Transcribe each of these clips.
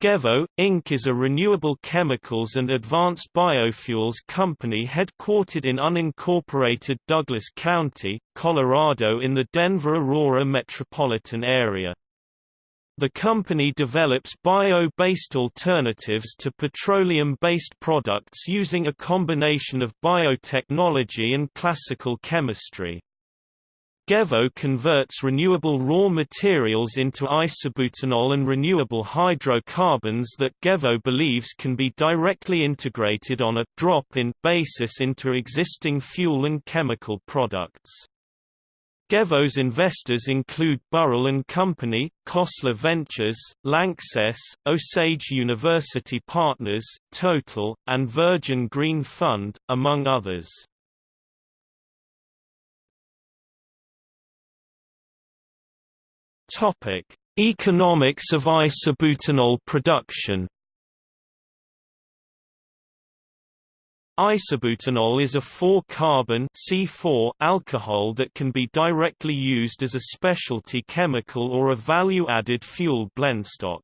Gevo, Inc. is a renewable chemicals and advanced biofuels company headquartered in unincorporated Douglas County, Colorado in the Denver-Aurora metropolitan area. The company develops bio-based alternatives to petroleum-based products using a combination of biotechnology and classical chemistry. Gevo converts renewable raw materials into isobutanol and renewable hydrocarbons that Gevo believes can be directly integrated on a drop-in basis into existing fuel and chemical products. Gevo's investors include Burrill Company, Khosla Ventures, Lanxess, Osage University Partners, Total, and Virgin Green Fund, among others. Topic: Economics of isobutanol production. Isobutanol is a 4-carbon C4 alcohol that can be directly used as a specialty chemical or a value-added fuel blendstock.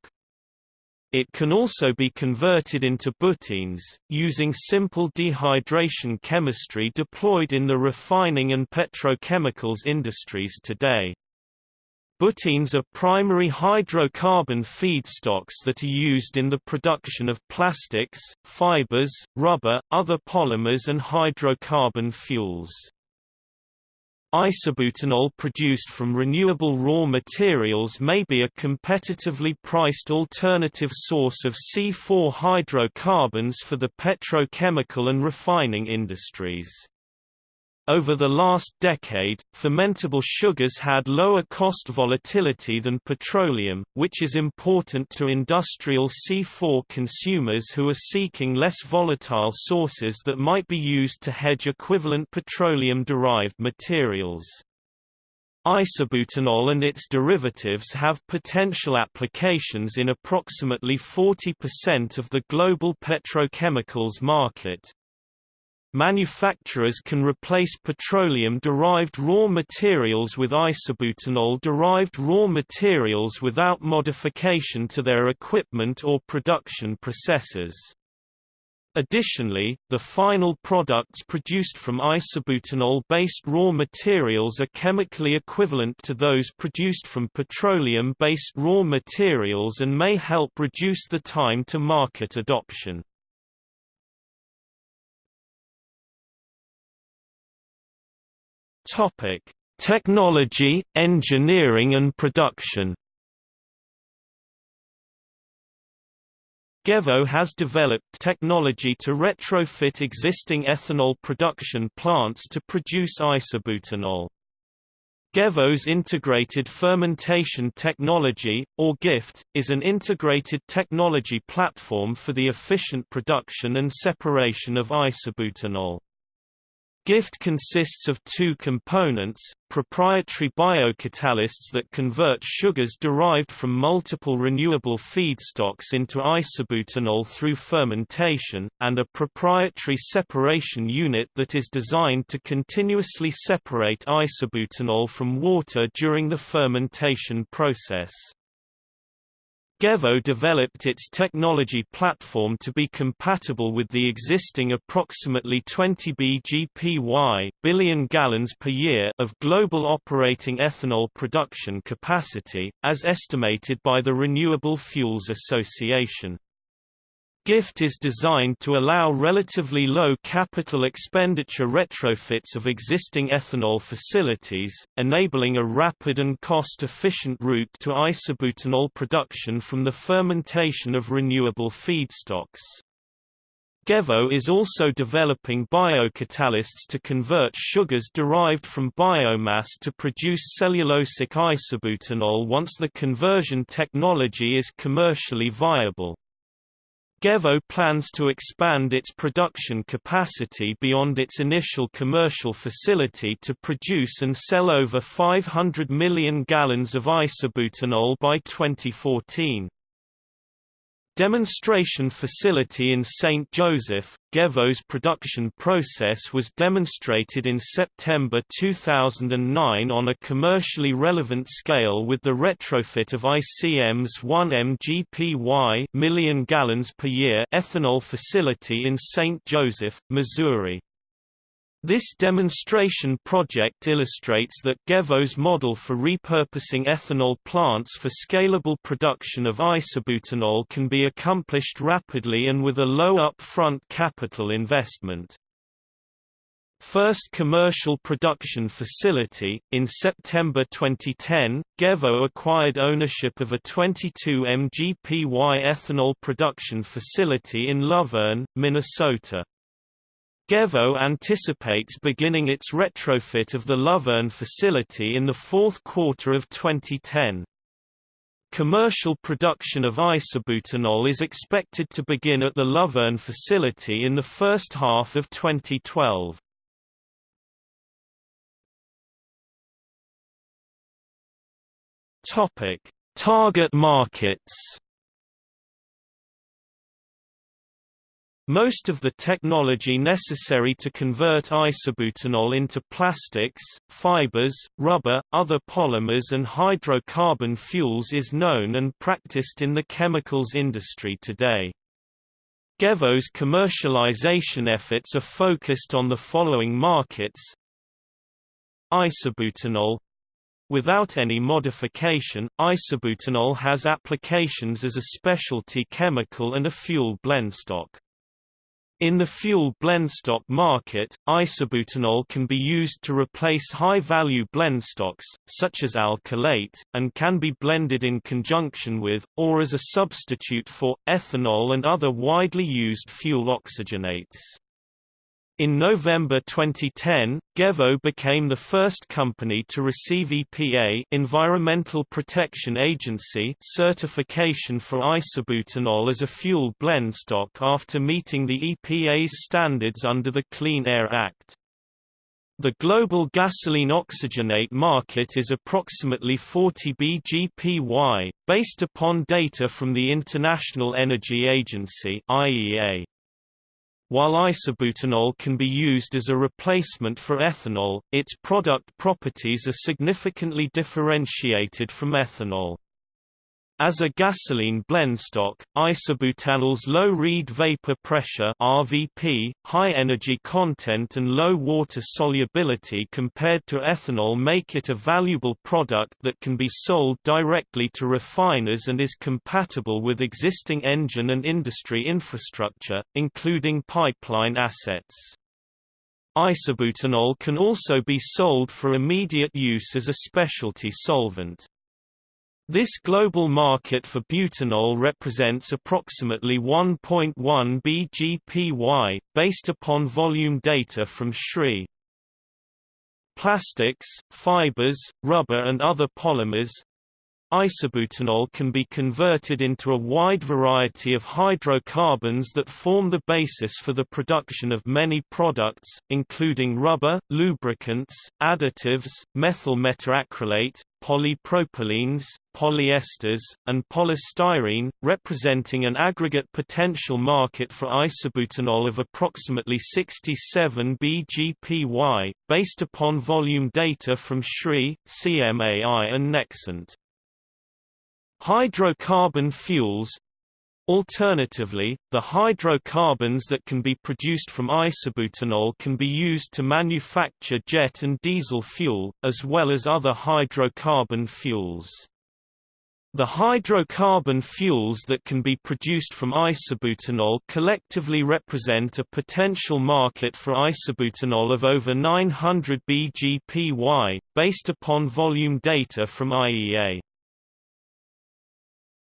It can also be converted into butenes, using simple dehydration chemistry deployed in the refining and petrochemicals industries today. Butenes are primary hydrocarbon feedstocks that are used in the production of plastics, fibers, rubber, other polymers and hydrocarbon fuels. Isobutanol produced from renewable raw materials may be a competitively priced alternative source of C4 hydrocarbons for the petrochemical and refining industries. Over the last decade, fermentable sugars had lower cost volatility than petroleum, which is important to industrial C4 consumers who are seeking less volatile sources that might be used to hedge equivalent petroleum-derived materials. Isobutanol and its derivatives have potential applications in approximately 40% of the global petrochemicals market. Manufacturers can replace petroleum-derived raw materials with isobutanol-derived raw materials without modification to their equipment or production processes. Additionally, the final products produced from isobutanol-based raw materials are chemically equivalent to those produced from petroleum-based raw materials and may help reduce the time to market adoption. Topic: Technology, engineering and production. Gevo has developed technology to retrofit existing ethanol production plants to produce isobutanol. Gevo's Integrated Fermentation Technology, or GIFT, is an integrated technology platform for the efficient production and separation of isobutanol. GIFT consists of two components, proprietary biocatalysts that convert sugars derived from multiple renewable feedstocks into isobutanol through fermentation, and a proprietary separation unit that is designed to continuously separate isobutanol from water during the fermentation process. Gevo developed its technology platform to be compatible with the existing approximately 20 bgpy billion gallons per year of global operating ethanol production capacity, as estimated by the Renewable Fuels Association. GIFT is designed to allow relatively low capital expenditure retrofits of existing ethanol facilities, enabling a rapid and cost-efficient route to isobutanol production from the fermentation of renewable feedstocks. Gevo is also developing biocatalysts to convert sugars derived from biomass to produce cellulosic isobutanol once the conversion technology is commercially viable. Gevo plans to expand its production capacity beyond its initial commercial facility to produce and sell over 500 million gallons of isobutanol by 2014. Demonstration facility in St. Joseph, Gevo's production process was demonstrated in September 2009 on a commercially relevant scale with the retrofit of ICM's 1 mgpy million gallons per year ethanol facility in St. Joseph, Missouri. This demonstration project illustrates that Gevo's model for repurposing ethanol plants for scalable production of isobutanol can be accomplished rapidly and with a low upfront capital investment. First commercial production facility. In September 2010, Gevo acquired ownership of a 22 mgpy ethanol production facility in Luverne, Minnesota. Gevo anticipates beginning its retrofit of the Luverne facility in the fourth quarter of 2010. Commercial production of isobutanol is expected to begin at the Luverne facility in the first half of 2012. Topic: Target markets Most of the technology necessary to convert isobutanol into plastics, fibers, rubber, other polymers and hydrocarbon fuels is known and practiced in the chemicals industry today. Gevo's commercialization efforts are focused on the following markets Isobutanol Without any modification, isobutanol has applications as a specialty chemical and a fuel blendstock. In the fuel blendstock market, isobutanol can be used to replace high-value blendstocks, such as alkylate, and can be blended in conjunction with, or as a substitute for, ethanol and other widely used fuel oxygenates. In November 2010, Gevo became the first company to receive EPA Environmental Protection Agency certification for isobutanol as a fuel blendstock after meeting the EPA's standards under the Clean Air Act. The global gasoline oxygenate market is approximately 40 bgpy, based upon data from the International Energy Agency IEA. While isobutanol can be used as a replacement for ethanol, its product properties are significantly differentiated from ethanol. As a gasoline blendstock, isobutanol's low Reid vapor pressure (RVP), high energy content and low water solubility compared to ethanol make it a valuable product that can be sold directly to refiners and is compatible with existing engine and industry infrastructure, including pipeline assets. Isobutanol can also be sold for immediate use as a specialty solvent. This global market for butanol represents approximately 1.1 bgpy, based upon volume data from SRI. Plastics, fibers, rubber and other polymers Isobutanol can be converted into a wide variety of hydrocarbons that form the basis for the production of many products, including rubber, lubricants, additives, methyl methacrylate, polypropylenes, polyesters, and polystyrene, representing an aggregate potential market for isobutanol of approximately 67 bgpy, based upon volume data from SRI, CMAI and Nexant. Hydrocarbon fuels Alternatively, the hydrocarbons that can be produced from isobutanol can be used to manufacture jet and diesel fuel, as well as other hydrocarbon fuels. The hydrocarbon fuels that can be produced from isobutanol collectively represent a potential market for isobutanol of over 900 bgpy, based upon volume data from IEA.